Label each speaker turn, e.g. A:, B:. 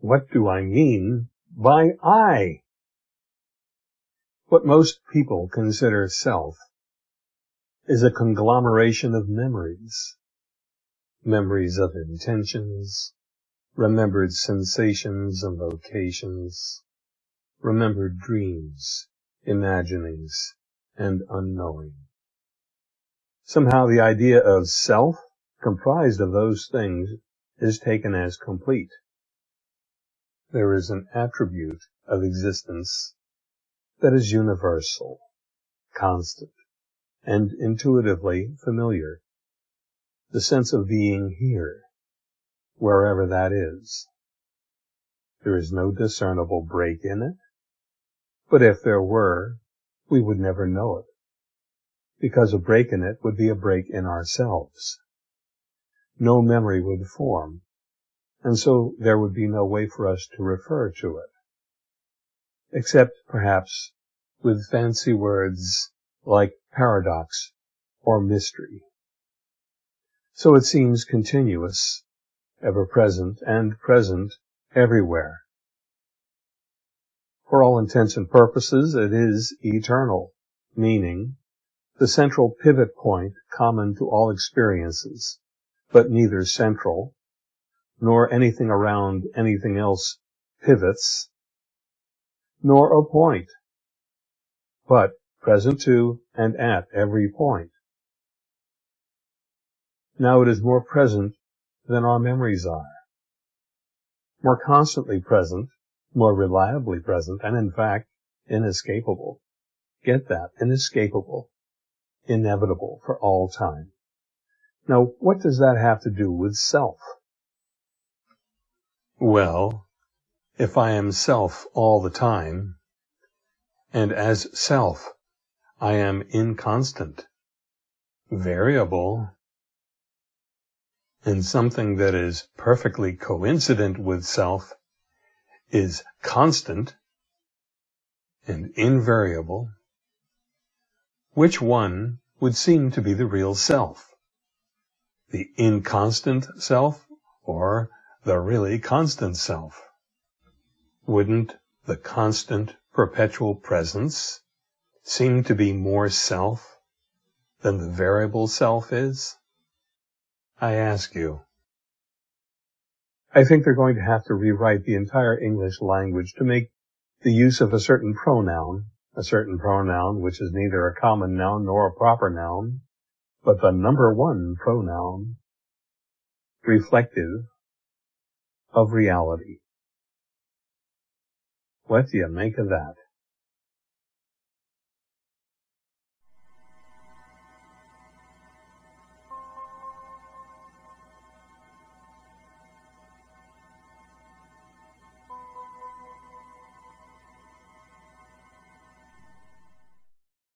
A: What do I mean by I? What most people consider self is a conglomeration of memories. Memories of intentions, remembered sensations and locations, remembered dreams, imaginings, and unknowing. Somehow the idea of self comprised of those things is taken as complete. There is an attribute of existence that is universal, constant, and intuitively familiar. The sense of being here, wherever that is. There is no discernible break in it, but if there were, we would never know it, because a break in it would be a break in ourselves. No memory would form, and so there would be no way for us to refer to it, except perhaps with fancy words like paradox or mystery. So it seems continuous, ever present, and present everywhere. For all intents and purposes, it is eternal, meaning the central pivot point common to all experiences, but neither central, nor anything around anything else pivots, nor a point, but present to and at every point. Now it is more present than our memories are, more constantly present more reliably present, and in fact, inescapable. Get that, inescapable, inevitable for all time. Now, what does that have to do with self? Well, if I am self all the time, and as self, I am inconstant, variable, and something that is perfectly coincident with self is constant and invariable, which one would seem to be the real self? The inconstant self or the really constant self? Wouldn't the constant perpetual presence seem to be more self than the variable self is? I ask you. I think they're going to have to rewrite the entire English language to make the use of a certain pronoun, a certain pronoun which is neither a common noun nor a proper noun, but the number one pronoun, reflective of reality. What do you make of that?